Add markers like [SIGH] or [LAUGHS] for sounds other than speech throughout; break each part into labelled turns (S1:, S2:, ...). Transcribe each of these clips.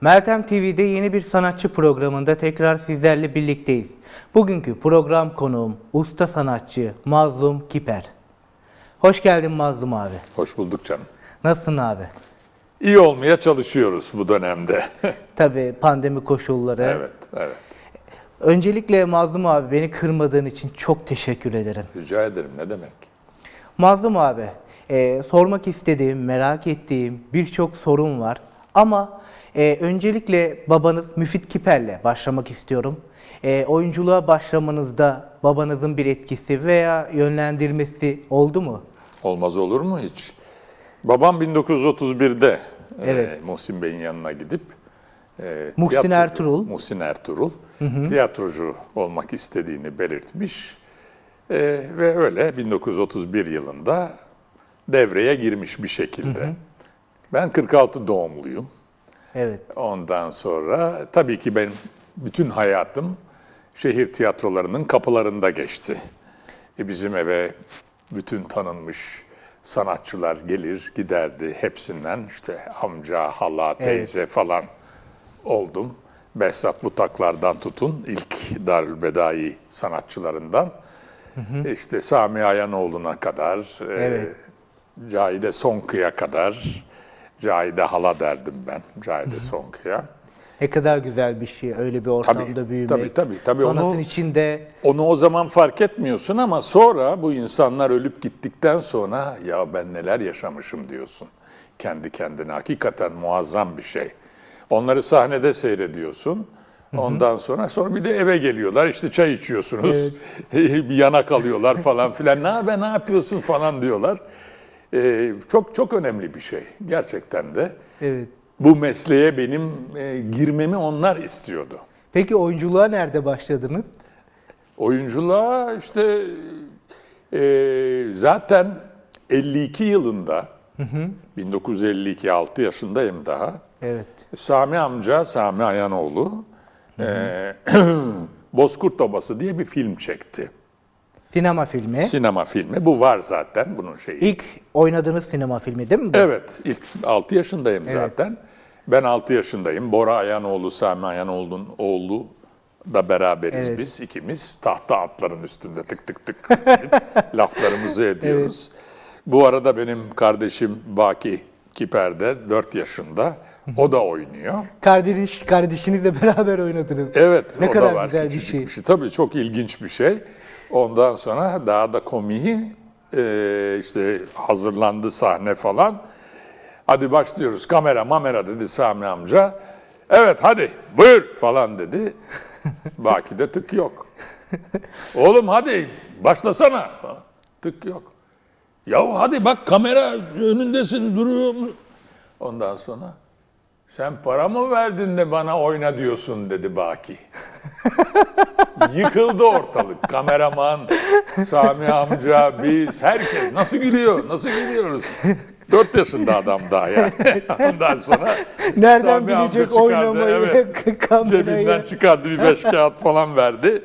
S1: Meltem TV'de yeni bir sanatçı programında tekrar sizlerle birlikteyiz. Bugünkü program konuğum usta sanatçı Mazlum Kiper. Hoş geldin Mazlum abi.
S2: Hoş bulduk canım.
S1: Nasılsın abi?
S2: İyi olmaya çalışıyoruz bu dönemde. [LAUGHS]
S1: Tabii pandemi koşulları.
S2: evet, evet.
S1: Öncelikle Mazlum abi beni kırmadığın için çok teşekkür ederim.
S2: Rica ederim. Ne demek?
S1: Mazlum abi, e, sormak istediğim, merak ettiğim birçok sorun var. Ama e, öncelikle babanız Müfit Kiper'le başlamak istiyorum. E, oyunculuğa başlamanızda babanızın bir etkisi veya yönlendirmesi oldu mu?
S2: Olmaz olur mu hiç? Babam 1931'de
S1: Evet.
S2: e, Muhsin Bey'in yanına gidip e,
S1: Muhsin
S2: tiyatrocu-
S1: Ertuğrul.
S2: Muhsin Ertuğrul tiyatrocu olmak istediğini belirtmiş. E, ve öyle 1931 yılında devreye girmiş bir şekilde. Ben 46 doğumluyum.
S1: Evet,
S2: Ondan sonra tabii ki benim bütün hayatım şehir tiyatrolarının kapılarında geçti. E bizim eve bütün tanınmış sanatçılar gelir giderdi hepsinden işte amca, hala, teyze falan oldum. Behzat Butaklar'dan tutun ilk Darülbedai sanatçılarından. işte Sami Ayanoğlu'na kadar, e,
S1: Evet.
S2: Cahide Sonku'ya kadar, Cahide hala derdim ben, Cahide Sonku'ya.
S1: ne kadar güzel bir şey öyle bir ortamda büyümek.
S2: tabii, tabii, tabii.
S1: Sanatın
S2: Onu-
S1: içinde
S2: Onu o zaman fark etmiyorsun ama sonra bu insanlar ölüp gittikten sonra ya ben neler yaşamışım diyorsun. Kendi kendine hakikaten muazzam bir şey. Onları sahnede seyrediyorsun. Ondan sonra sonra bir de eve geliyorlar işte çay içiyorsunuz. [LAUGHS] bir yana kalıyorlar falan filan. Ne haber ne yapıyorsun falan diyorlar. Ee, çok çok önemli bir şey gerçekten de.
S1: evet.
S2: Bu mesleğe benim e, girmemi onlar istiyordu.
S1: Peki oyunculuğa nerede başladınız?
S2: Oyunculuğa işte e, zaten 52 yılında 1952 6 yaşındayım daha.
S1: Evet.
S2: Sami amca Sami Ayanoğlu e, [CLEARS THROAT] Bozkurt Obası diye bir film çekti.
S1: Sinema filmi.
S2: Sinema filmi. Bu var zaten bunun şeyi.
S1: İlk oynadığınız sinema filmi değil mi bu?
S2: Evet, ilk 6 yaşındayım zaten. Ben 6 yaşındayım. Bora Ayanoğlu, Sami Ayanoğlu'nun oğlu da beraberiz
S1: Evet.
S2: biz ikimiz. Tahta atların üstünde tık tık tık edip [LAUGHS] laflarımızı ediyoruz. Bu arada benim kardeşim Baki Kiper'de 4 yaşında. O da oynuyor.
S1: Kardeş, kardeşinizle [LAUGHS] beraber oynadınız.
S2: Evet,
S1: Ne
S2: o
S1: kadar
S2: da var.
S1: güzel bir
S2: Küçücük
S1: şey.
S2: bir şey. Tabii çok ilginç bir şey. Ondan sonra daha da komiği e, işte hazırlandı sahne falan. Hadi başlıyoruz. Kamera mamera dedi Sami amca. Evet hadi buyur falan dedi. [LAUGHS] Baki'de tık yok. Oğlum hadi başlasana. Tık yok. Ya hadi bak kamera önündesin duruyor? Ondan sonra sen para mı verdin de bana oyna diyorsun dedi Baki. [LAUGHS] Yıkıldı ortalık. Kameraman, Sami amca, biz, herkes. Nasıl gülüyor, nasıl gülüyoruz? Dört yaşında adam daha yani. [LAUGHS] Ondan sonra
S1: Nereden
S2: Sami amca
S1: bilecek
S2: çıkardı,
S1: oynamayı
S2: evet.
S1: kamerayı?
S2: Cebinden çıkardı bir beş kağıt falan verdi.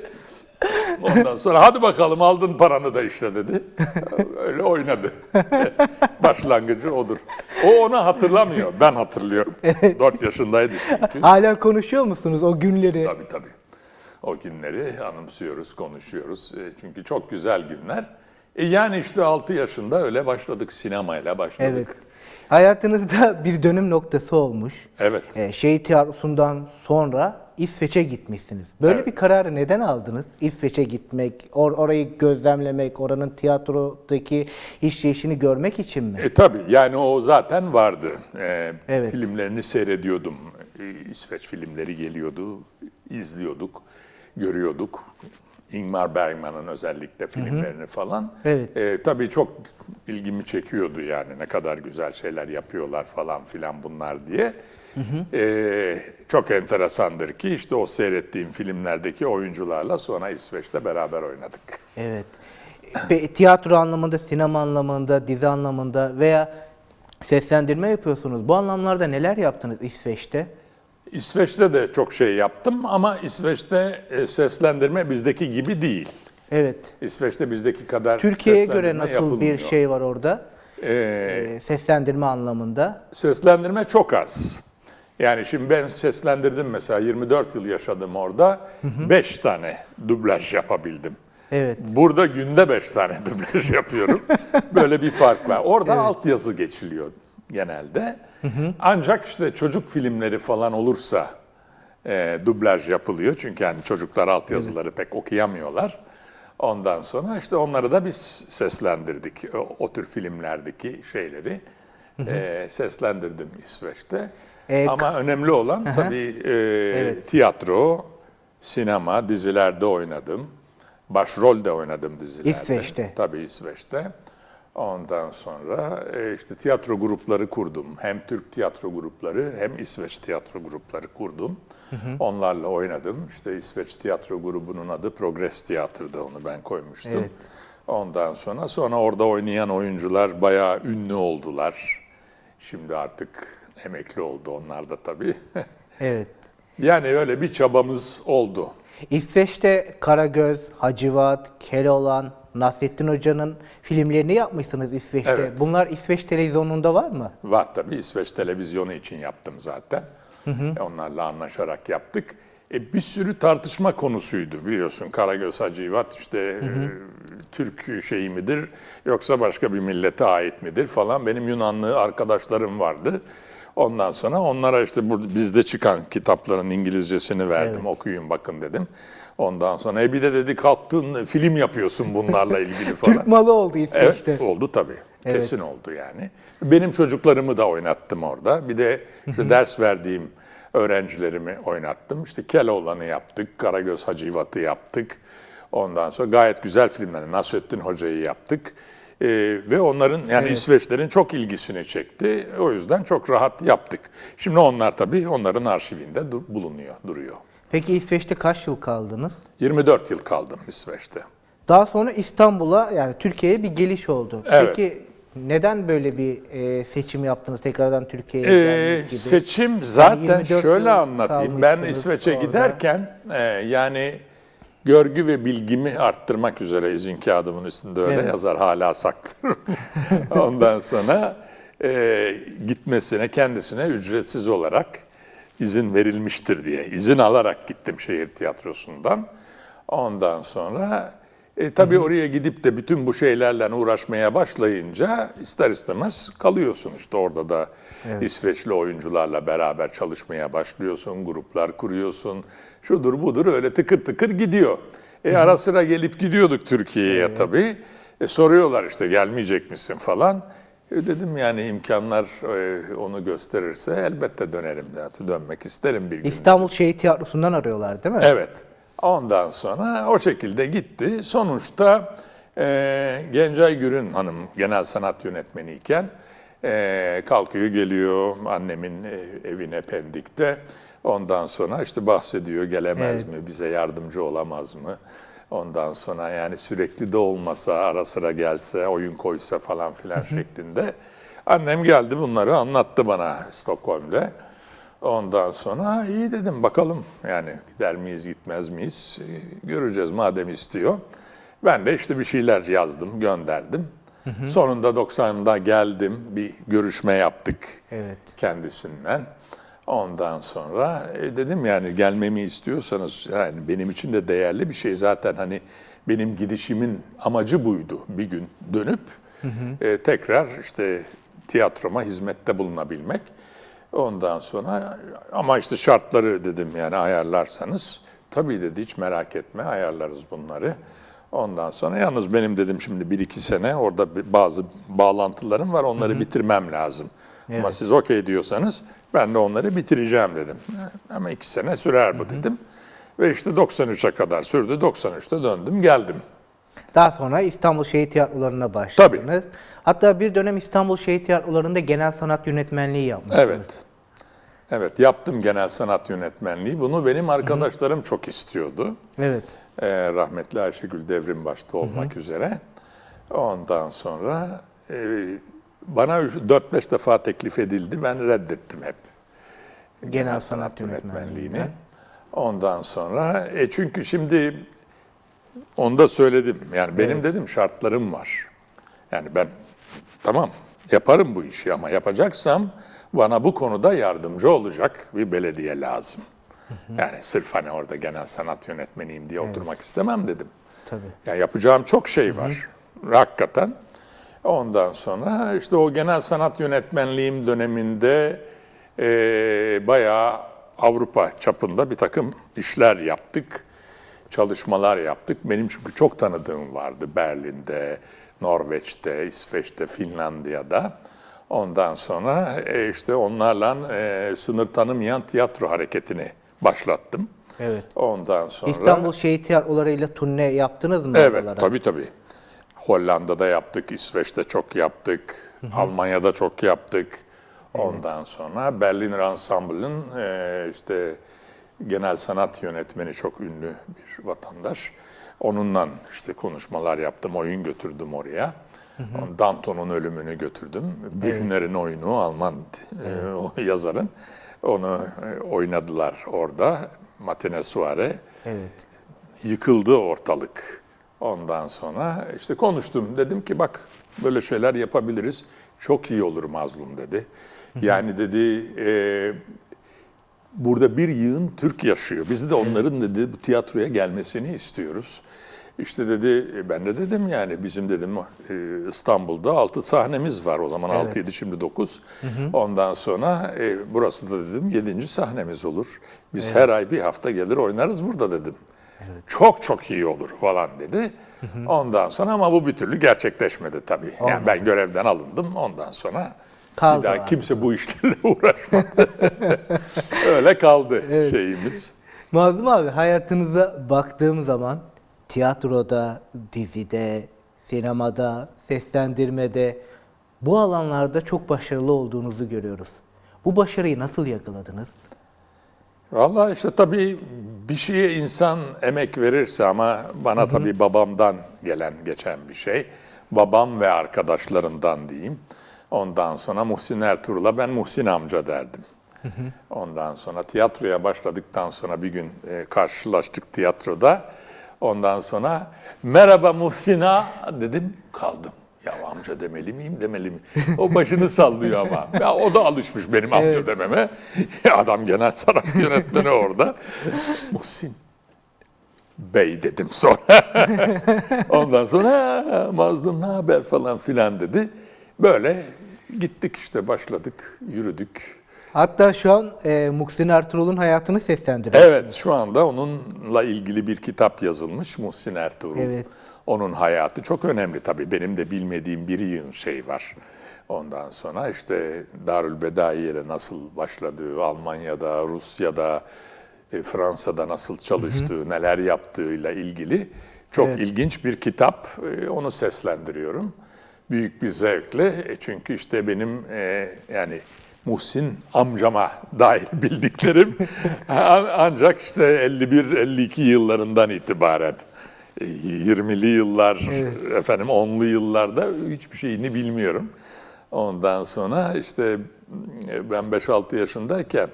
S2: Ondan sonra hadi bakalım aldın paranı da işte dedi. Öyle oynadı. [LAUGHS] Başlangıcı odur. O onu hatırlamıyor. Ben hatırlıyorum. Dört yaşındaydı çünkü.
S1: Hala konuşuyor musunuz o günleri?
S2: Tabii tabii. O günleri anımsıyoruz, konuşuyoruz. E, Çünkü çok güzel günler. E yani işte 6 yaşında öyle başladık. Sinemayla başladık.
S1: Evet. Hayatınızda bir dönüm noktası olmuş.
S2: Evet.
S1: Ee, şehir tiyatrosundan sonra İsveç'e gitmişsiniz. Böyle
S2: Evet.
S1: bir kararı neden aldınız? İsveç'e gitmek, or- orayı gözlemlemek, oranın tiyatrodaki işleyişini görmek için mi?
S2: E tabii yani o zaten vardı. E,
S1: Evet.
S2: Filmlerini seyrediyordum. E, İsveç filmleri geliyordu, izliyorduk, görüyorduk. Ingmar Bergman'ın özellikle filmlerini falan.
S1: Evet.
S2: E, tabii çok ilgimi çekiyordu yani ne kadar güzel şeyler yapıyorlar falan filan bunlar diye. E, çok enteresandır ki işte o seyrettiğim filmlerdeki oyuncularla sonra İsveç'te beraber oynadık.
S1: Evet. Pe- tiyatro anlamında, sinema anlamında, dizi anlamında veya seslendirme yapıyorsunuz. Bu anlamlarda neler yaptınız İsveç'te?
S2: İsveç'te de çok şey yaptım ama İsveç'te e, seslendirme bizdeki gibi değil.
S1: Evet.
S2: İsveç'te bizdeki kadar
S1: Türkiye'ye göre nasıl
S2: yapılmıyor.
S1: bir şey var orada?
S2: Ee,
S1: seslendirme anlamında.
S2: seslendirme çok az. Yani şimdi ben seslendirdim mesela 24 yıl yaşadım orada. 5 tane dublaj yapabildim.
S1: Evet.
S2: Burada günde 5 tane [LAUGHS] dublaj yapıyorum. Böyle bir fark var. Orada altyazı geçiliyor genelde. Ancak işte çocuk filmleri falan olursa e, dublaj yapılıyor. Çünkü yani çocuklar altyazıları pek okuyamıyorlar. Ondan sonra işte onları da biz seslendirdik. O, o tür filmlerdeki şeyleri e, seslendirdim İsveç'te.
S1: E,
S2: Ama önemli olan tabii e, tiyatro, sinema, dizilerde oynadım. Başrol de oynadım dizilerde.
S1: İsveç'te.
S2: Tabii İsveç'te. Ondan sonra e, işte tiyatro grupları kurdum. Hem Türk tiyatro grupları hem İsveç tiyatro grupları kurdum. Onlarla oynadım. İşte İsveç tiyatro grubunun adı Progress Tiyatro'da onu ben koymuştum.
S1: Evet.
S2: Ondan sonra sonra orada oynayan oyuncular bayağı ünlü oldular. Şimdi artık emekli oldu onlar da tabii. [LAUGHS]
S1: Evet.
S2: yani öyle bir çabamız oldu.
S1: İsveç'te Karagöz, Hacivat, Keloğlan, Nasrettin Hoca'nın filmlerini yapmışsınız İsveç'te.
S2: Evet.
S1: Bunlar İsveç televizyonunda var mı?
S2: Var tabii İsveç televizyonu için yaptım zaten. E, Onlarla anlaşarak yaptık. E, bir sürü tartışma konusuydu biliyorsun. Karagöz Hacivat işte e, Türk şeyi midir yoksa başka bir millete ait midir falan. Benim Yunanlı arkadaşlarım vardı. Ondan sonra onlara işte bu bizde çıkan kitapların İngilizcesini verdim. Okuyun bakın dedim. Ondan sonra e bir de dedi kalktın film yapıyorsun bunlarla ilgili falan.
S1: Türk malı oldu İsveç'te.
S2: Evet oldu tabii. Kesin oldu yani. Benim çocuklarımı da oynattım orada. Bir de işte ders verdiğim öğrencilerimi oynattım. İşte Keloğlan'ı yaptık, Karagöz Hacivat'ı yaptık. Ondan sonra gayet güzel filmler. Nasrettin Hoca'yı yaptık. Ee, ve onların yani İsveçlerin çok ilgisini çekti. O yüzden çok rahat yaptık. Şimdi onlar tabii onların arşivinde du- bulunuyor, duruyor.
S1: Peki İsveç'te kaç yıl kaldınız?
S2: 24 yıl kaldım İsveç'te.
S1: Daha sonra İstanbul'a yani Türkiye'ye bir geliş oldu.
S2: Evet.
S1: Peki neden böyle bir e, seçim yaptınız tekrardan Türkiye'ye
S2: Ee,
S1: gibi?
S2: seçim zaten
S1: 24
S2: şöyle anlatayım. Ben İsveç'e giderken e, yani görgü ve bilgimi arttırmak üzere izin kağıdımın üstünde öyle
S1: Evet.
S2: yazar hala saklarım. [LAUGHS] Ondan sonra e, gitmesine kendisine ücretsiz olarak izin verilmiştir diye izin alarak gittim şehir tiyatrosundan. Ondan sonra e, tabii oraya gidip de bütün bu şeylerle uğraşmaya başlayınca ister istemez kalıyorsun işte orada da İsveçli oyuncularla beraber çalışmaya başlıyorsun, gruplar kuruyorsun, şudur budur öyle tıkır tıkır gidiyor. E, ara sıra gelip gidiyorduk Türkiye'ye tabii. E, soruyorlar işte gelmeyecek misin falan. E, dedim yani imkanlar e, onu gösterirse elbette dönerim. Yani dönmek isterim bir gün.
S1: İstanbul Şehit Tiyatrosu'ndan arıyorlar değil mi?
S2: Evet. Ondan sonra o şekilde gitti. Sonuçta e, Gencay Gürün Hanım genel sanat yönetmeniyken e, kalkıyor geliyor annemin e, evine Pendik'te. Ondan sonra işte bahsediyor gelemez mi, bize yardımcı olamaz mı? Ondan sonra yani sürekli de olmasa, ara sıra gelse, oyun koysa falan filan şeklinde. Annem geldi bunları anlattı bana Stockholm'de. Ondan sonra iyi dedim bakalım yani gider miyiz gitmez miyiz Ee, göreceğiz madem istiyor. Ben de işte bir şeyler yazdım gönderdim. Sonunda 90'da geldim bir görüşme yaptık
S1: Evet.
S2: kendisinden. Ondan sonra e, dedim yani gelmemi istiyorsanız yani benim için de değerli bir şey zaten hani benim gidişimin amacı buydu bir gün dönüp e, tekrar işte tiyatroma hizmette bulunabilmek. Ondan sonra ama işte şartları dedim yani ayarlarsanız tabii dedi hiç merak etme ayarlarız bunları. Ondan sonra yalnız benim dedim şimdi bir iki sene orada bazı bağlantılarım var onları bitirmem lazım. Ama siz okey diyorsanız ben de onları bitireceğim dedim. Ama iki sene sürer bu dedim. Ve işte 93'e kadar sürdü. 93'te döndüm geldim.
S1: Daha sonra İstanbul Şehit Tiyatroları'na başladınız. Hatta bir dönem İstanbul Şehit Tiyatroları'nda genel sanat yönetmenliği yapmışsınız.
S2: Evet. Evet yaptım genel sanat yönetmenliği. Bunu benim arkadaşlarım çok istiyordu.
S1: Evet.
S2: Ee, rahmetli Ayşegül Devrim başta olmak üzere. Ondan sonra e, bana 4-5 defa teklif edildi. Ben reddettim hep.
S1: Genel sanat yönetmenliğini.
S2: Ondan sonra e çünkü şimdi onu da söyledim. Yani benim dedim şartlarım var. Yani ben tamam Yaparım bu işi ama yapacaksam bana bu konuda yardımcı olacak bir belediye lazım. Yani sırf hani orada genel sanat yönetmeniyim diye oturmak istemem dedim.
S1: Tabii.
S2: Yani yapacağım çok şey var. Hakikaten. Ondan sonra işte o genel sanat yönetmenliğim döneminde e, bayağı Avrupa çapında bir takım işler yaptık. Çalışmalar yaptık. Benim çünkü çok tanıdığım vardı Berlin'de, Norveç'te, İsveç'te, Finlandiya'da. Ondan sonra e, işte onlarla e, sınır tanımayan tiyatro hareketini başlattım.
S1: Evet.
S2: Ondan sonra...
S1: İstanbul Şehit Tiyatroları'yla turne yaptınız mı
S2: Evet,
S1: oralara?
S2: tabii tabii. Hollanda'da yaptık, İsveç'te çok yaptık, Almanya'da çok yaptık. Ondan sonra Berlin Ensemble'ın e, işte genel sanat yönetmeni çok ünlü bir vatandaş. Onunla işte konuşmalar yaptım, oyun götürdüm oraya. Danton'un ölümünü götürdüm. Bühner'in oyunu Alman e, o yazarın. Onu e, oynadılar orada. Matine Suare
S1: Evet.
S2: yıkıldı ortalık. Ondan sonra işte konuştum. Dedim ki bak böyle şeyler yapabiliriz. Çok iyi olur mazlum dedi. Yani dedi e, burada bir yığın Türk yaşıyor. Biz de onların dedi bu tiyatroya gelmesini istiyoruz. İşte dedi e, ben de dedim yani bizim dedim e, İstanbul'da 6 sahnemiz var. O zaman 6 7 şimdi 9. Ondan sonra e, burası da dedim 7. sahnemiz olur. Biz her ay bir hafta gelir oynarız burada dedim. Çok çok iyi olur falan dedi. Ondan sonra ama bu bir türlü gerçekleşmedi tabii. Yani ben görevden alındım. Ondan sonra
S1: Kaldı
S2: bir daha
S1: abi.
S2: kimse bu işlerle [LAUGHS] uğraşmadı. [LAUGHS] Öyle kaldı şeyimiz.
S1: Mazlum abi hayatınıza baktığım zaman tiyatroda, dizide, sinemada, seslendirmede bu alanlarda çok başarılı olduğunuzu görüyoruz. Bu başarıyı nasıl yakaladınız?
S2: Vallahi işte tabii bir şeye insan emek verirse ama bana tabii babamdan gelen geçen bir şey. Babam ve arkadaşlarından diyeyim. Ondan sonra Muhsin Ertuğrul'a ben Muhsin amca derdim. Ondan sonra tiyatroya başladıktan sonra bir gün e, karşılaştık tiyatroda. Ondan sonra merhaba Muhsin ağa dedim kaldım. Ya amca demeli miyim demeli mi? O başını sallıyor ama. Ya o da alışmış benim amca dememe. Ya [LAUGHS] adam genel sanat yönetmeni orada. Muhsin Bey dedim sonra. [LAUGHS] Ondan sonra "Ha, Mazlum ne haber falan filan dedi. Böyle gittik işte başladık, yürüdük.
S1: Hatta şu an e, Muhsin Ertuğrul'un hayatını seslendiriyor.
S2: Evet şu anda onunla ilgili bir kitap yazılmış Muhsin Ertuğrul.
S1: Evet.
S2: Onun hayatı çok önemli tabii. Benim de bilmediğim bir şey var. Ondan sonra işte Darül Bedaiye'yle nasıl başladığı, Almanya'da, Rusya'da, e, Fransa'da nasıl çalıştığı, neler yaptığıyla ilgili çok ilginç bir kitap. E, Onu seslendiriyorum. Büyük bir zevkle. E, Çünkü işte benim e, yani Muhsin amcama dair [LAUGHS] bildiklerim an- ancak işte 51-52 yıllarından itibaren e, 20'li yıllar, efendim 10'lu yıllarda hiçbir şeyini bilmiyorum. Ondan sonra işte e, ben 5-6 yaşındayken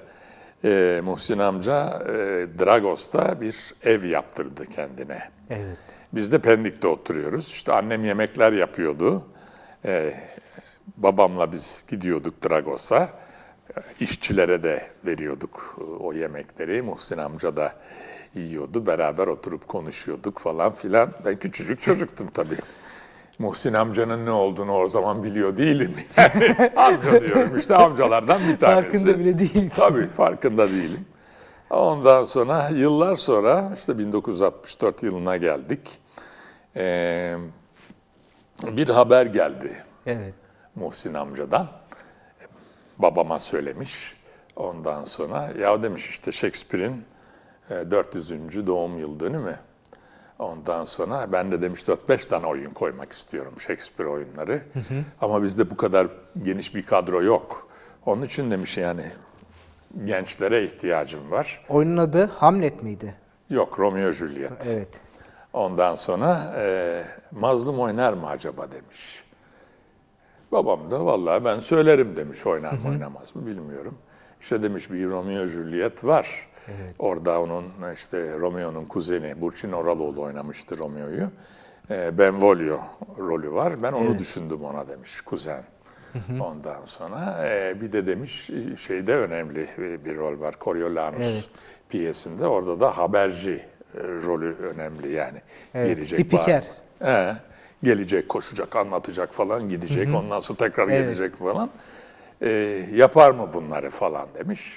S2: e, Muhsin amca e, Dragos'ta bir ev yaptırdı kendine.
S1: Evet.
S2: Biz de Pendik'te oturuyoruz. İşte annem yemekler yapıyordu. Ee, babamla biz gidiyorduk Dragos'a. Ee, İşçilere de veriyorduk e, o yemekleri. Muhsin amca da yiyordu. Beraber oturup konuşuyorduk falan filan. Ben küçücük çocuktum tabii. Muhsin amcanın ne olduğunu o zaman biliyor değilim. [LAUGHS] Yani amca diyorum işte amcalardan bir tanesi.
S1: Farkında bile değil.
S2: Tabii farkında değilim. Ondan sonra yıllar sonra işte 1964 yılına geldik. Ee, bir haber geldi
S1: Evet.
S2: Muhsin amcadan. Babama söylemiş. Ondan sonra ya demiş işte Shakespeare'in e, 400. doğum yıl dönümü. Ondan sonra ben de demiş 4-5 tane oyun koymak istiyorum Shakespeare oyunları. Ama bizde bu kadar geniş bir kadro yok. Onun için demiş yani gençlere ihtiyacım var.
S1: Oyunun adı Hamlet miydi?
S2: Yok Romeo Juliet.
S1: Evet.
S2: Ondan sonra e, mazlum oynar mı acaba demiş. Babam da vallahi ben söylerim demiş oynar mı oynamaz mı bilmiyorum. İşte demiş bir Romeo Juliet var. Orada onun işte Romeo'nun kuzeni Burçin Oraloğlu oynamıştı Romeo'yu. E, Benvolio rolü var. Ben onu düşündüm ona demiş kuzen. Ondan sonra e, bir de demiş şeyde önemli e, bir rol var. Coriolanus
S1: Evet.
S2: piyesinde. Orada da haberci rolü önemli yani.
S1: Evet,
S2: Gelecek bağır- He, gelecek, koşacak, anlatacak falan gidecek. Ondan sonra tekrar
S1: Evet.
S2: gelecek falan. E, yapar mı bunları falan demiş.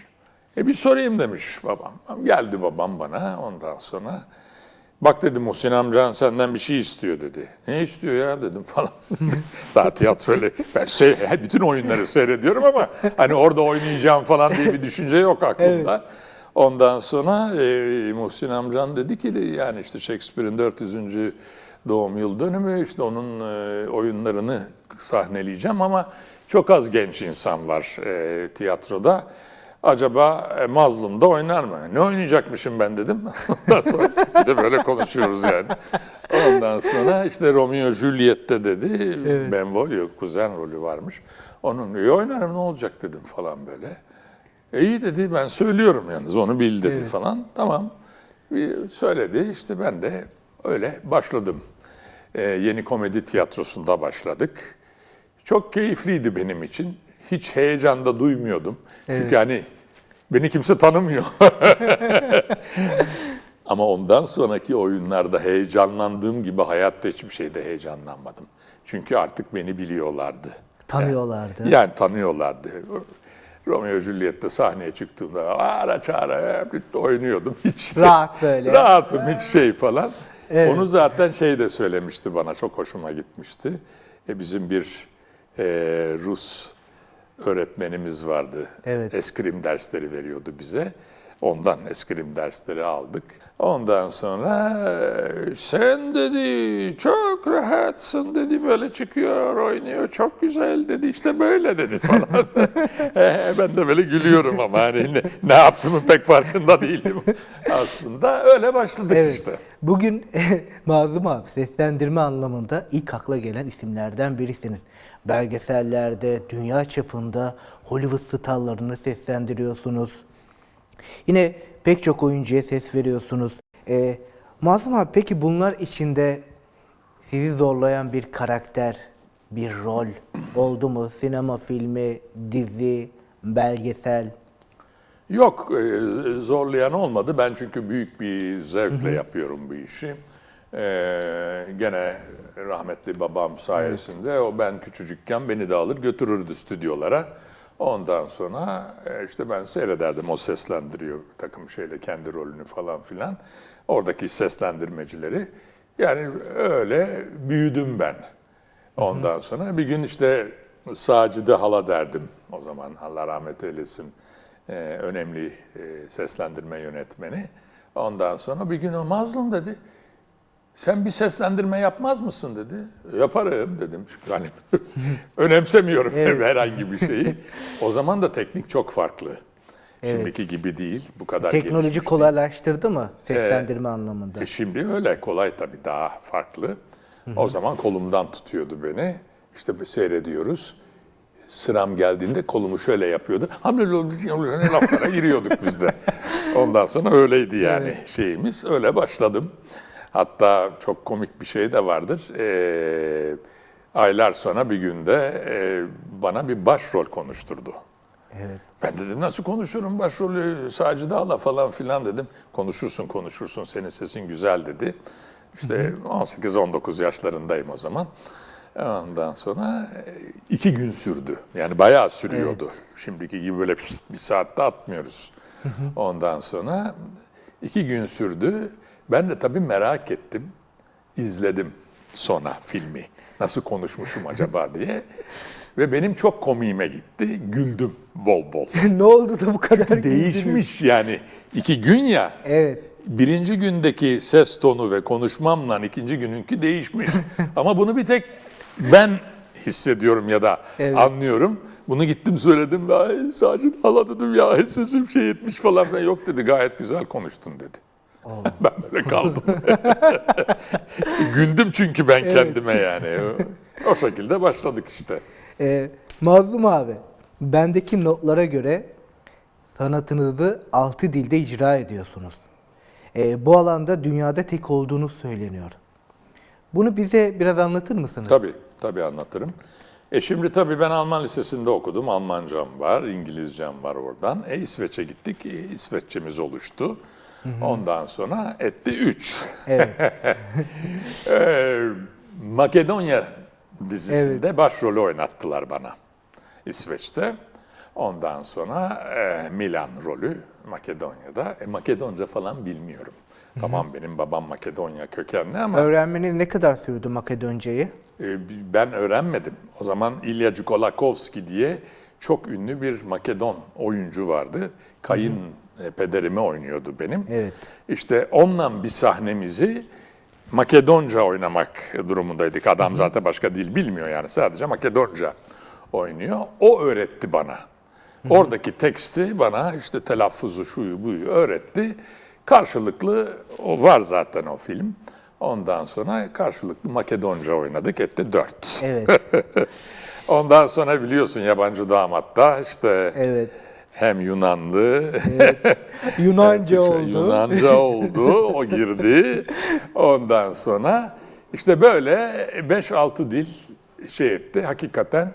S2: E bir sorayım demiş babam. Geldi babam bana ondan sonra. Bak dedi Muhsin amcan senden bir şey istiyor dedi. Ne istiyor ya dedim falan. [LAUGHS] Daha tiyatroyla ben se- bütün oyunları seyrediyorum ama hani orada oynayacağım falan diye bir düşünce yok aklımda. Ondan sonra e, Muhsin amcan dedi ki de, yani işte Shakespeare'in 400. doğum yıl dönümü işte onun e, oyunlarını sahneleyeceğim ama çok az genç insan var e, tiyatroda. Acaba e, Mazlum'da oynar mı? Ne oynayacakmışım ben dedim. [LAUGHS] Ondan sonra bir de böyle konuşuyoruz yani. Ondan sonra işte Romeo Juliet'te dedi. Benvolio kuzen rolü varmış. Onun iyi oynarım ne olacak dedim falan böyle. E iyi dedi ben söylüyorum yalnız onu bil dedi falan. Tamam Bir söyledi işte ben de öyle başladım. E, yeni komedi tiyatrosunda başladık. Çok keyifliydi benim için. Hiç heyecan da duymuyordum. Çünkü hani beni kimse tanımıyor. [LAUGHS] Ama ondan sonraki oyunlarda heyecanlandığım gibi hayatta hiçbir şeyde heyecanlanmadım. Çünkü artık beni biliyorlardı.
S1: Tanıyorlardı.
S2: Yani tanıyorlardı. Romeo Juliet'te sahneye çıktığımda ara çağıra oynuyordum. [LAUGHS] Hiç
S1: Rahat böyle.
S2: Rahatım hiç şey falan.
S1: Evet.
S2: Onu zaten şey de söylemişti bana çok hoşuma gitmişti. E, bizim bir e, Rus öğretmenimiz vardı.
S1: Evet.
S2: Eskrim dersleri veriyordu bize. Ondan eskrim dersleri aldık. Ondan sonra sen dedi çok rahatsın dedi böyle çıkıyor oynuyor çok güzel dedi işte böyle dedi falan. [LAUGHS] E, ben de böyle gülüyorum ama hani ne, ne yaptığımı pek farkında değilim. [LAUGHS] Aslında öyle başladık
S1: Evet.
S2: işte.
S1: Bugün [LAUGHS] Mazlum abi seslendirme anlamında ilk akla gelen isimlerden birisiniz. Belgesellerde, dünya çapında Hollywood starlarını seslendiriyorsunuz. Yine pek çok oyuncuya ses veriyorsunuz. Ee, Mazlum abi peki bunlar içinde sizi zorlayan bir karakter, bir rol oldu mu? Sinema filmi, dizi, belgesel?
S2: Yok, e, zorlayan olmadı. Ben çünkü büyük bir zevkle yapıyorum bu işi. E, gene rahmetli babam sayesinde o ben küçücükken beni de alır götürürdü stüdyolara. Ondan sonra e, işte ben seyrederdim o seslendiriyor takım şeyle kendi rolünü falan filan. Oradaki seslendirmecileri. Yani öyle büyüdüm ben. Ondan sonra bir gün işte Sacide Hala derdim o zaman Allah rahmet eylesin e, önemli e, seslendirme yönetmeni. Ondan sonra bir gün o mazlum dedi. Sen bir seslendirme yapmaz mısın dedi. Yaparım dedim. Çünkü hani [LAUGHS] önemsemiyorum [LAUGHS] herhangi bir şeyi. O zaman da teknik çok farklı. Şimdiki gibi değil. Bu kadar
S1: Teknoloji
S2: gelişmiş değil.
S1: kolaylaştırdı mı seslendirme anlamında?
S2: E şimdi öyle kolay tabii daha farklı. O zaman kolumdan tutuyordu beni. İşte seyrediyoruz. Sıram geldiğinde kolumu şöyle yapıyordu. Laflara giriyorduk biz de. [LAUGHS] Ondan sonra öyleydi yani şeyimiz. Öyle başladım. Hatta çok komik bir şey de vardır. Ee, aylar sonra bir günde e, bana bir başrol konuşturdu.
S1: Evet.
S2: Ben dedim nasıl konuşurum başrolü Sacide Ala falan filan dedim. Konuşursun konuşursun senin sesin güzel dedi. İşte 18-19 yaşlarındayım o zaman. Ondan sonra e, iki gün sürdü. Yani bayağı sürüyordu. Şimdiki gibi böyle bir saatte atmıyoruz. Ondan sonra iki gün sürdü. Ben de tabii merak ettim. İzledim sonra filmi. Nasıl konuşmuşum acaba [LAUGHS] diye. Ve benim çok komiğime gitti. Güldüm bol bol. [LAUGHS]
S1: ne oldu da bu kadar güldünüz?
S2: Değişmiş yani. iki gün ya.
S1: Evet.
S2: Birinci gündeki ses tonu ve konuşmamla ikinci gününki değişmiş. [LAUGHS] Ama bunu bir tek ben hissediyorum ya da
S1: Evet.
S2: anlıyorum. Bunu gittim söyledim. Sacit hala dedim ya sesim şey etmiş falan. Yok dedi gayet güzel konuştun dedi. Ben böyle kaldım. [LAUGHS] Güldüm çünkü ben kendime yani. O, şekilde başladık işte.
S1: Ee, Mazlum abi, bendeki notlara göre sanatınızı altı dilde icra ediyorsunuz. Ee, bu alanda dünyada tek olduğunu söyleniyor. Bunu bize biraz anlatır mısınız?
S2: Tabii, tabii anlatırım. E şimdi tabii ben Alman lisesinde okudum. Almancam var, İngilizcem var oradan. E İsveç'e gittik. E, İsveççemiz oluştu. Ondan sonra etti 3.
S1: Evet. [LAUGHS]
S2: Ee, Makedonya dizisinde başrolü oynattılar bana İsveç'te. Ondan sonra e, Milan rolü Makedonya'da. E, Makedonca falan bilmiyorum. Tamam benim babam Makedonya kökenli ama
S1: Öğrenmeniz ne kadar sürdü Makedoncayı?
S2: e, ben öğrenmedim. O zaman İlya Cukolakovski diye çok ünlü bir Makedon oyuncu vardı. Kayın e, pederimi oynuyordu benim.
S1: Evet.
S2: İşte onunla bir sahnemizi Makedonca oynamak durumundaydık. Adam zaten başka dil bilmiyor yani sadece Makedonca oynuyor. O öğretti bana. Oradaki teksti bana işte telaffuzu şuyu buyu öğretti. Karşılıklı o var zaten o film. Ondan sonra karşılıklı Makedonca oynadık etti dört.
S1: Evet. [LAUGHS]
S2: Ondan sonra biliyorsun yabancı damatta işte
S1: Evet.
S2: Hem Yunanlı
S1: Yunanca
S2: Türkçe,
S1: oldu.
S2: Yunanca oldu, o girdi. Ondan sonra işte böyle 5-6 dil şey etti. Hakikaten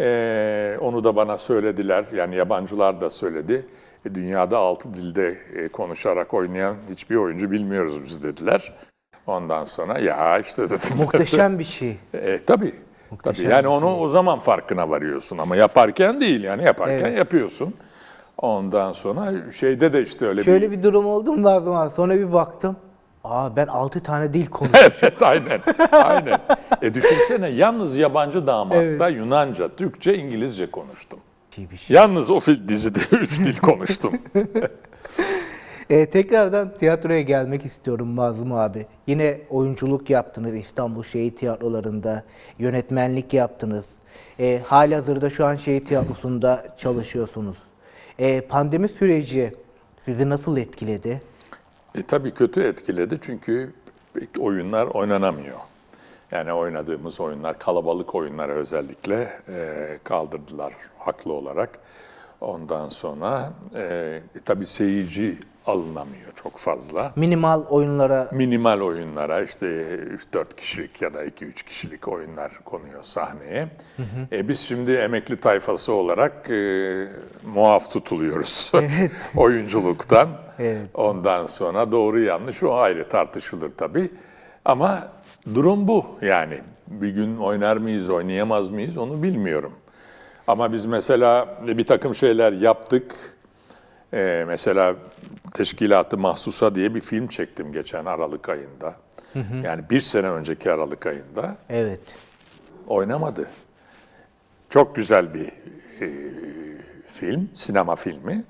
S2: eee, onu da bana söylediler. Yani yabancılar da söyledi. E, dünyada 6 dilde e, konuşarak oynayan hiçbir oyuncu bilmiyoruz biz dediler. Ondan sonra ya işte dedim.
S1: Muhteşem [LAUGHS] bir şey.
S2: E, tabii.
S1: Muhteşem
S2: tabii. Yani
S1: bir
S2: onu o zaman farkına varıyorsun ama yaparken değil yani yaparken
S1: Evet.
S2: yapıyorsun. Ondan sonra şeyde de işte öyle bir
S1: Şöyle bir durum oldu mu Nazım abi? Sonra bir baktım. Aa ben 6 tane dil [LAUGHS] konuşuyorum.
S2: Evet aynen. Aynen. E düşünsene yalnız yabancı damatta
S1: Evet.
S2: Yunanca, Türkçe, İngilizce konuştum.
S1: bir şey.
S2: Yalnız o dizide [LAUGHS] üç dil konuştum.
S1: Ee, [LAUGHS] tekrardan tiyatroya gelmek istiyorum Mazlum abi. Yine oyunculuk yaptınız İstanbul Şehit Tiyatroları'nda, yönetmenlik yaptınız. Ee, halihazırda şu an Şehit Tiyatrosu'nda çalışıyorsunuz. Ee, pandemi süreci sizi nasıl etkiledi?
S2: E tabii kötü etkiledi çünkü oyunlar oynanamıyor. Yani oynadığımız oyunlar, kalabalık oyunları özellikle e, kaldırdılar haklı olarak. Ondan sonra e, tabii seyirci alınamıyor çok fazla.
S1: Minimal oyunlara
S2: minimal oyunlara işte 3-4 kişilik ya da 2-3 kişilik oyunlar konuyor sahneye. E biz şimdi emekli tayfası olarak e, muaf tutuluyoruz [LAUGHS] oyunculuktan.
S1: Evet.
S2: Ondan sonra doğru yanlış o ayrı tartışılır tabii. Ama durum bu yani. Bir gün oynar mıyız, oynayamaz mıyız onu bilmiyorum. Ama biz mesela bir takım şeyler yaptık. Ee, mesela Teşkilatı Mahsusa diye bir film çektim geçen Aralık ayında. Yani bir sene önceki Aralık ayında.
S1: evet.
S2: Oynamadı. Çok güzel bir e, film, sinema filmi.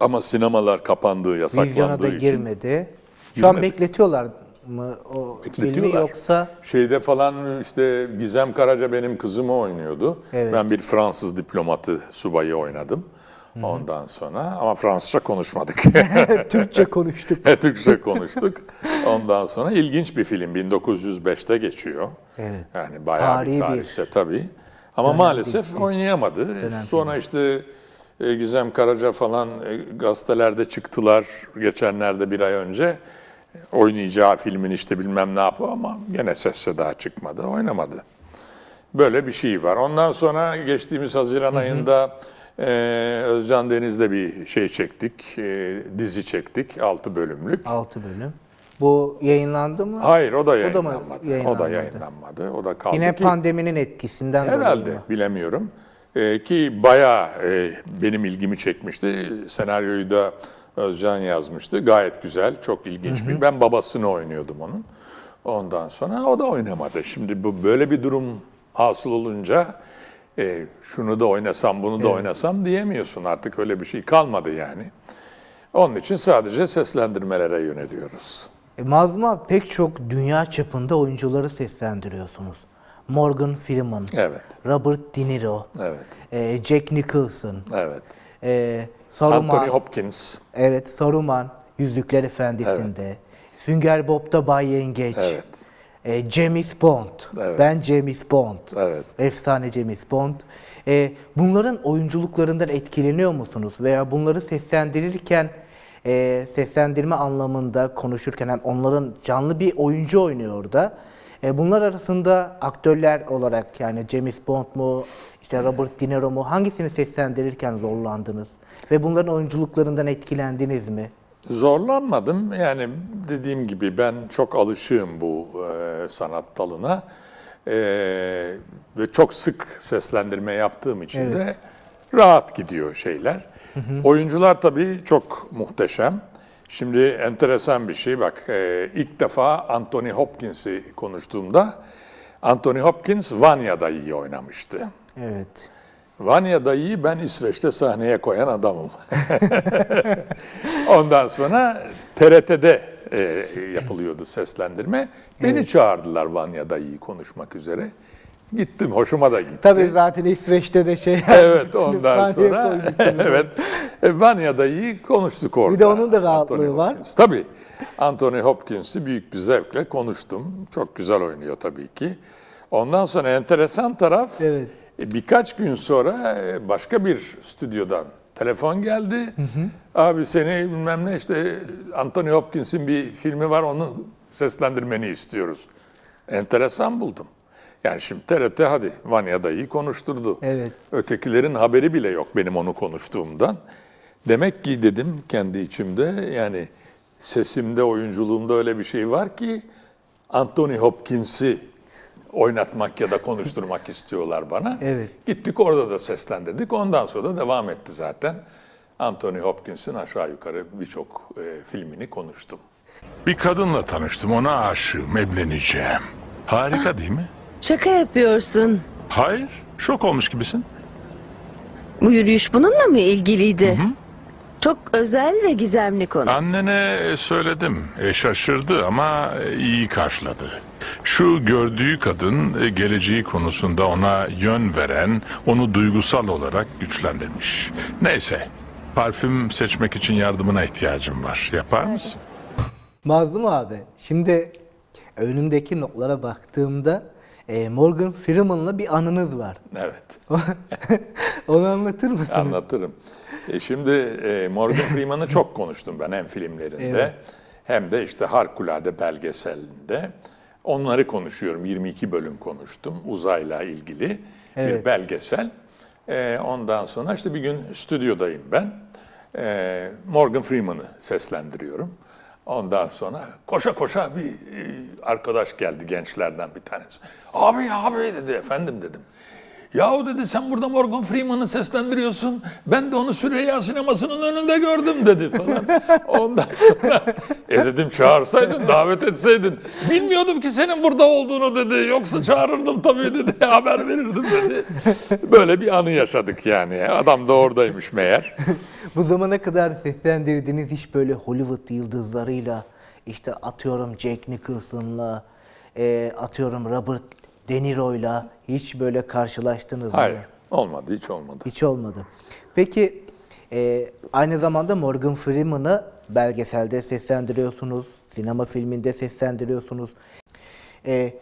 S2: Ama sinemalar kapandığı,
S1: Vizyona
S2: yasaklandığı
S1: da
S2: için.
S1: girmedi. Şu an bekletiyorlar mı o filmi yoksa
S2: Şeyde falan işte Gizem Karaca benim kızımı oynuyordu.
S1: Evet.
S2: Ben bir Fransız diplomatı subayı oynadım. Ondan sonra ama Fransızca konuşmadık. [LAUGHS]
S1: Türkçe konuştuk.
S2: Türkçe konuştuk. Ondan sonra ilginç bir film 1905'te geçiyor.
S1: Evet.
S2: Yani bayağı
S1: Tarihi
S2: bir
S1: bir
S2: tarihse tabii. Ama maalesef oynayamadı. Sonra işte e, Gizem Karaca falan e, gazetelerde çıktılar geçenlerde bir ay önce. Oynayacağı filmin işte bilmem ne yapıyor ama gene ses seda çıkmadı, oynamadı. Böyle bir şey var. Ondan sonra geçtiğimiz Haziran ayında e, Özcan Deniz'le bir şey çektik, e, dizi çektik, 6 bölümlük.
S1: 6 bölüm. Bu yayınlandı mı?
S2: Hayır o da yayınlanmadı. O da
S1: yayınlanmadı?
S2: yayınlanmadı. O da kaldı
S1: Yine
S2: ki
S1: pandeminin etkisinden dolayı
S2: herhalde
S1: mı?
S2: bilemiyorum. Ee, ki bayağı e, benim ilgimi çekmişti. Senaryoyu da Özcan yazmıştı. Gayet güzel, çok ilginç bir. Ben babasını oynuyordum onun. Ondan sonra o da oynamadı. Şimdi bu böyle bir durum hasıl olunca e, şunu da oynasam, bunu da oynasam diyemiyorsun. Artık öyle bir şey kalmadı yani. Onun için sadece seslendirmelere yöneliyoruz.
S1: E, Mazlum abi pek çok dünya çapında oyuncuları seslendiriyorsunuz. Morgan Freeman,
S2: Evet,
S1: Robert De Niro,
S2: evet,
S1: e, Jack Nicholson,
S2: evet.
S1: e, Saruman,
S2: Anthony Hopkins.
S1: evet Saruman, Yüzükler Efendisi'nde, Sünger Bob'da Bay Yengeç,
S2: Evet.
S1: e, James Bond,
S2: Evet.
S1: ben James Bond,
S2: Evet.
S1: efsane James Bond. E, bunların oyunculuklarından etkileniyor musunuz? Veya bunları seslendirirken, e, seslendirme anlamında konuşurken hem onların canlı bir oyuncu oynuyor orada. E, bunlar arasında aktörler olarak yani James Bond mu, işte Robert De Niro mu hangisini seslendirirken zorlandınız? Ve bunların oyunculuklarından etkilendiniz mi?
S2: Zorlanmadım. Yani dediğim gibi ben çok alışığım bu e, sanat dalına. E, ve çok sık seslendirme yaptığım için de rahat gidiyor şeyler. Oyuncular tabii çok muhteşem. Şimdi enteresan bir şey bak e, ilk defa Anthony Hopkins'i konuştuğumda Anthony Hopkins Vanya'da iyi oynamıştı.
S1: Evet.
S2: Vanya dayıyı ben İsveç'te sahneye koyan adamım. [LAUGHS] Ondan sonra TRT'de e, yapılıyordu seslendirme. Beni çağırdılar Vanya dayıyı konuşmak üzere. Gittim, hoşuma da gitti.
S1: Tabii zaten İsveç'te de şey
S2: Evet, ondan sonra [LAUGHS] evet e, Vanya dayıyı konuştuk orada.
S1: Bir de onun da rahatlığı
S2: Anthony
S1: var.
S2: Hopkins. Tabii. Anthony Hopkins'i büyük bir zevkle konuştum. Çok güzel oynuyor tabii ki. Ondan sonra enteresan taraf
S1: Evet.
S2: E, birkaç gün sonra e, başka bir stüdyodan telefon geldi. Abi seni bilmem ne işte Anthony Hopkins'in bir filmi var onu seslendirmeni istiyoruz. Enteresan buldum. Yani şimdi TRT hadi Vanya dayıyı konuşturdu.
S1: Evet.
S2: Ötekilerin haberi bile yok benim onu konuştuğumdan. Demek ki dedim kendi içimde yani sesimde, oyunculuğumda öyle bir şey var ki Anthony Hopkins'i oynatmak ya da konuşturmak [LAUGHS] istiyorlar bana.
S1: Evet.
S2: Gittik orada da seslendirdik. Ondan sonra da devam etti zaten. Anthony Hopkins'in aşağı yukarı birçok e, filmini konuştum.
S3: Bir kadınla tanıştım, ona aşığım, evleneceğim. Harika değil mi?
S4: Şaka yapıyorsun.
S3: Hayır, şok olmuş gibisin.
S4: Bu yürüyüş bununla mı ilgiliydi? Çok özel ve gizemli konu.
S3: Annene söyledim, e, şaşırdı ama e, iyi karşıladı. Şu gördüğü kadın e, geleceği konusunda ona yön veren, onu duygusal olarak güçlendirmiş. Neyse, parfüm seçmek için yardımına ihtiyacım var. Yapar mısın?
S1: Mazlum abi, şimdi önümdeki notlara baktığımda e, Morgan Freeman'la bir anınız var.
S2: Evet. [LAUGHS]
S1: Onu anlatır mısın?
S2: Anlatırım. E, şimdi e, Morgan Freeman'ı çok konuştum ben hem filmlerinde
S1: Evet.
S2: hem de işte Harikulade belgeselinde. Onları konuşuyorum. 22 bölüm konuştum uzayla ilgili bir
S1: Evet.
S2: belgesel. E, ondan sonra işte bir gün stüdyodayım ben. E, Morgan Freeman'ı seslendiriyorum. Ondan sonra koşa koşa bir e, arkadaş geldi gençlerden bir tanesi. Abi abi dedi efendim dedim. Yahu dedi sen burada Morgan Freeman'ı seslendiriyorsun. Ben de onu Süreyya sinemasının önünde gördüm dedi falan. [LAUGHS] Ondan sonra e dedim çağırsaydın davet etseydin. Bilmiyordum ki senin burada olduğunu dedi. Yoksa çağırırdım tabii dedi. [LAUGHS] Haber verirdim dedi. Böyle bir anı yaşadık yani. Adam da oradaymış meğer. [LAUGHS]
S1: Bu zamana kadar seslendirdiğiniz hiç böyle Hollywood yıldızlarıyla işte atıyorum Jack Nicholson'la e, atıyorum Robert De Niro'yla hiç böyle karşılaştınız
S2: Hayır
S1: mı?
S2: olmadı hiç olmadı.
S1: Hiç olmadı. Peki e, aynı zamanda Morgan Freeman'ı belgeselde seslendiriyorsunuz, sinema filminde seslendiriyorsunuz. E,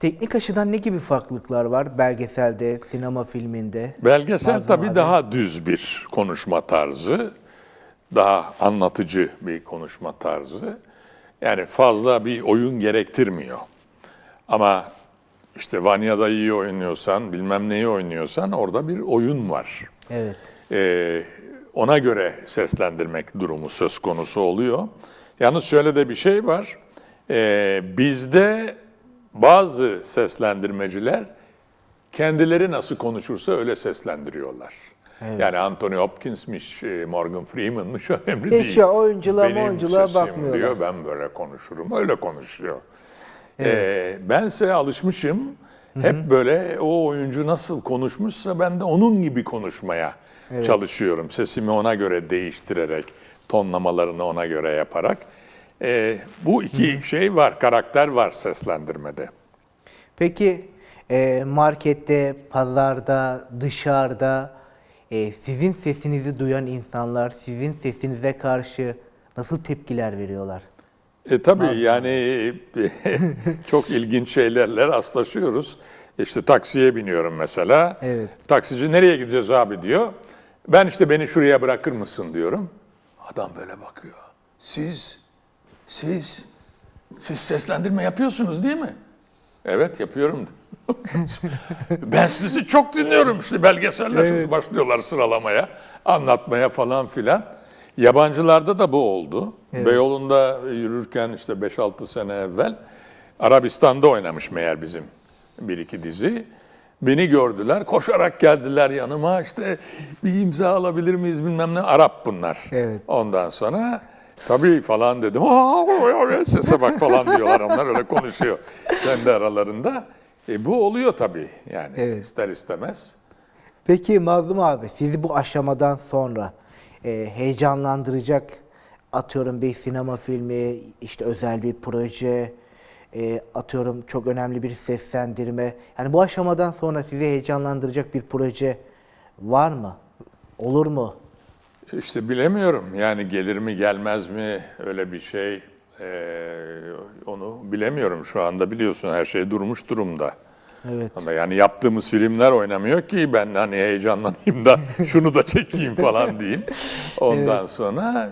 S1: teknik açıdan ne gibi farklılıklar var belgeselde, sinema filminde?
S2: Belgesel tabii
S1: abi.
S2: daha düz bir konuşma tarzı. Daha anlatıcı bir konuşma tarzı. Yani fazla bir oyun gerektirmiyor. Ama işte Vanya'da iyi oynuyorsan, bilmem neyi oynuyorsan orada bir oyun var.
S1: Evet.
S2: Ee, ona göre seslendirmek durumu söz konusu oluyor. Yalnız şöyle de bir şey var. Ee, bizde bazı seslendirmeciler kendileri nasıl konuşursa öyle seslendiriyorlar. Yani Anthony Hopkins'miş, e, Morgan Freeman'mış [LAUGHS] önemli
S1: Hiç
S2: değil.
S1: ya oyunculuğa
S2: Benim
S1: oyunculuğa bakmıyorlar.
S2: diyor, ben böyle konuşurum, öyle konuşuyor. Ee, bense alışmışım. Hep böyle o oyuncu nasıl konuşmuşsa ben de onun gibi konuşmaya çalışıyorum. Sesimi ona göre değiştirerek, tonlamalarını ona göre yaparak. Ee, bu iki şey var, karakter var seslendirmede.
S1: Peki e, markette, pazarda, dışarıda e, sizin sesinizi duyan insanlar sizin sesinize karşı nasıl tepkiler veriyorlar?
S2: E tabii yani [LAUGHS] çok ilginç şeylerle rastlaşıyoruz. İşte taksiye biniyorum mesela.
S1: Evet.
S2: Taksici nereye gideceğiz abi diyor. Ben işte beni şuraya bırakır mısın diyorum. Adam böyle bakıyor. Siz, siz, siz seslendirme yapıyorsunuz değil mi? Evet yapıyorum. [LAUGHS] ben sizi çok dinliyorum işte belgeseller şimdi başlıyorlar sıralamaya, anlatmaya falan filan. Yabancılarda da bu oldu. Beyoğlu'nda yürürken işte 5-6 sene evvel Arabistan'da oynamış meğer bizim bir iki dizi. Beni gördüler, koşarak geldiler yanıma işte bir imza alabilir miyiz bilmem ne. Arap bunlar.
S1: Evet.
S2: Ondan sonra tabii falan dedim. Aa, sese bak falan diyorlar onlar öyle konuşuyor kendi aralarında. E, bu oluyor tabii yani
S1: Evet.
S2: ister istemez.
S1: Peki Mazlum abi sizi bu aşamadan sonra e, heyecanlandıracak atıyorum bir sinema filmi, işte özel bir proje, e, atıyorum çok önemli bir seslendirme. Yani bu aşamadan sonra sizi heyecanlandıracak bir proje var mı? Olur mu?
S2: İşte bilemiyorum yani gelir mi gelmez mi öyle bir şey e, onu bilemiyorum şu anda biliyorsun her şey durmuş durumda.
S1: Evet.
S2: Ama yani yaptığımız filmler oynamıyor ki ben hani heyecanlanayım da [LAUGHS] şunu da çekeyim falan diyeyim. Ondan sonra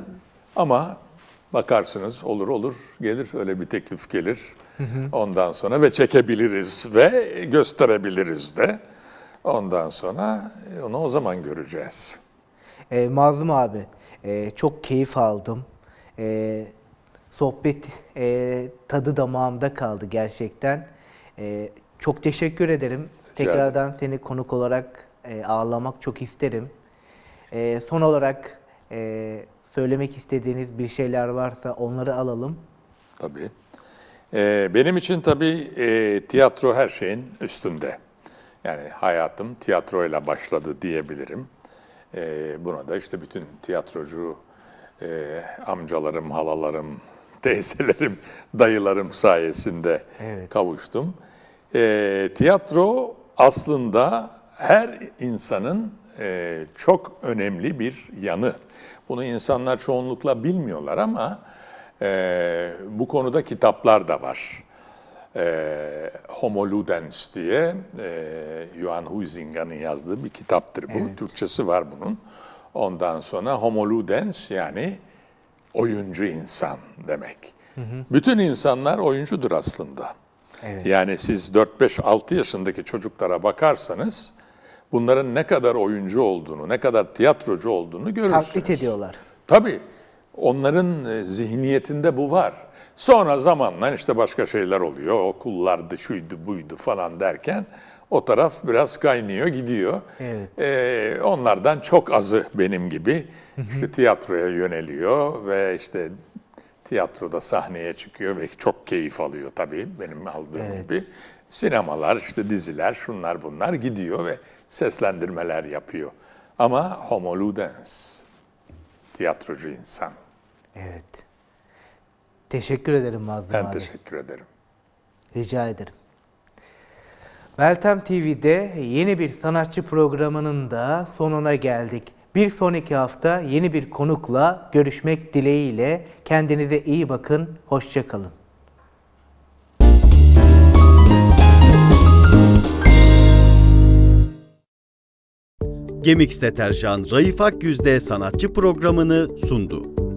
S2: ama bakarsınız olur olur gelir öyle bir teklif gelir. Ondan sonra ve çekebiliriz ve gösterebiliriz de. Ondan sonra onu o zaman göreceğiz.
S1: E, Mazlum abi, e, çok keyif aldım. E, sohbet e, tadı damağımda kaldı gerçekten. E, çok teşekkür ederim.
S2: ederim.
S1: Tekrardan seni konuk olarak e, ağırlamak çok isterim. E, son olarak e, söylemek istediğiniz bir şeyler varsa onları alalım.
S2: Tabii. Ee, benim için tabii e, tiyatro her şeyin üstünde. Yani hayatım tiyatroyla başladı diyebilirim. Ee, buna da işte bütün tiyatrocu e, amcalarım, halalarım, [LAUGHS] teyzelerim, dayılarım sayesinde kavuştum. Ee, tiyatro aslında her insanın e, çok önemli bir yanı. Bunu insanlar çoğunlukla bilmiyorlar ama e, bu konuda kitaplar da var. E, Homo Ludens diye e, Johan Huizinger'in yazdığı bir kitaptır bu. Türkçesi var bunun. Ondan sonra Homo Ludens yani oyuncu insan demek. Bütün insanlar oyuncudur aslında. Yani siz 4-5-6 yaşındaki çocuklara bakarsanız bunların ne kadar oyuncu olduğunu, ne kadar tiyatrocu olduğunu görürsünüz.
S1: Taklit ediyorlar.
S2: Tabii. Onların e, zihniyetinde bu var. Sonra zamanla işte başka şeyler oluyor. Okullardı, şuydu, buydu falan derken o taraf biraz kaynıyor, gidiyor.
S1: Evet.
S2: Ee, onlardan çok azı benim gibi işte tiyatroya yöneliyor ve işte tiyatroda sahneye çıkıyor ve çok keyif alıyor tabii benim aldığım gibi. Sinemalar, işte diziler, şunlar bunlar gidiyor ve seslendirmeler yapıyor. Ama homo ludens, tiyatrocu insan.
S1: Evet. Teşekkür ederim Mazlum
S2: Ben
S1: abi.
S2: teşekkür ederim.
S1: Rica ederim. Meltem TV'de yeni bir sanatçı programının da sonuna geldik. Bir sonraki hafta yeni bir konukla görüşmek dileğiyle kendinize iyi bakın, hoşça
S5: Gemix Deterjan Raif Akyüz'de sanatçı programını sundu.